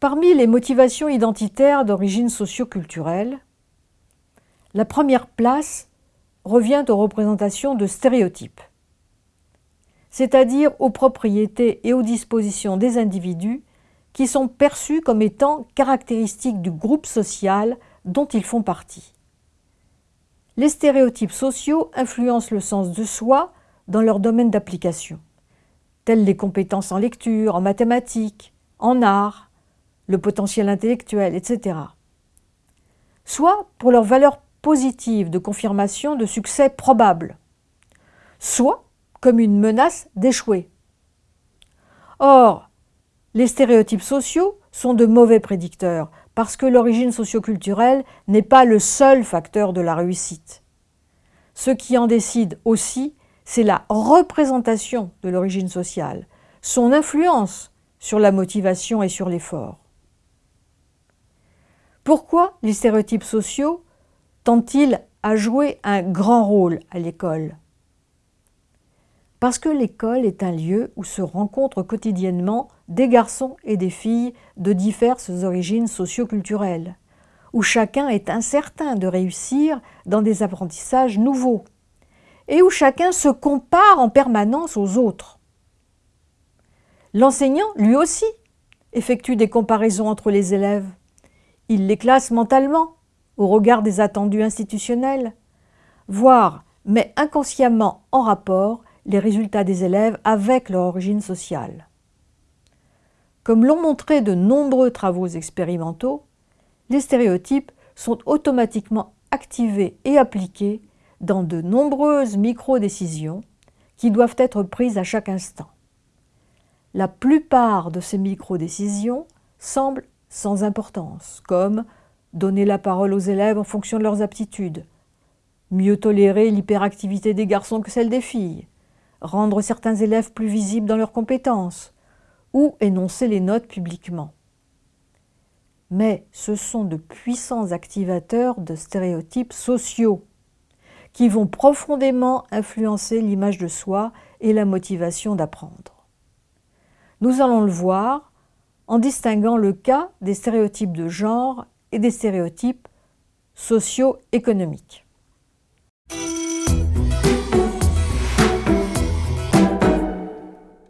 Parmi les motivations identitaires d'origine socioculturelle, la première place revient aux représentations de stéréotypes, c'est-à-dire aux propriétés et aux dispositions des individus qui sont perçus comme étant caractéristiques du groupe social dont ils font partie. Les stéréotypes sociaux influencent le sens de soi dans leur domaine d'application, tels les compétences en lecture, en mathématiques, en art, le potentiel intellectuel, etc. Soit pour leur valeur positive de confirmation de succès probable, soit comme une menace d'échouer. Or, les stéréotypes sociaux sont de mauvais prédicteurs parce que l'origine socioculturelle n'est pas le seul facteur de la réussite. Ce qui en décide aussi, c'est la représentation de l'origine sociale, son influence sur la motivation et sur l'effort. Pourquoi les stéréotypes sociaux tendent-ils à jouer un grand rôle à l'école? Parce que l'école est un lieu où se rencontrent quotidiennement des garçons et des filles de diverses origines socioculturelles, où chacun est incertain de réussir dans des apprentissages nouveaux, et où chacun se compare en permanence aux autres. L'enseignant, lui aussi, effectue des comparaisons entre les élèves. Il les classe mentalement, au regard des attendus institutionnels, voire met inconsciemment en rapport les résultats des élèves avec leur origine sociale. Comme l'ont montré de nombreux travaux expérimentaux, les stéréotypes sont automatiquement activés et appliqués dans de nombreuses micro-décisions qui doivent être prises à chaque instant. La plupart de ces micro-décisions semblent sans importance, comme donner la parole aux élèves en fonction de leurs aptitudes, mieux tolérer l'hyperactivité des garçons que celle des filles, rendre certains élèves plus visibles dans leurs compétences, ou énoncer les notes publiquement. Mais ce sont de puissants activateurs de stéréotypes sociaux qui vont profondément influencer l'image de soi et la motivation d'apprendre. Nous allons le voir en distinguant le cas des stéréotypes de genre et des stéréotypes socio-économiques.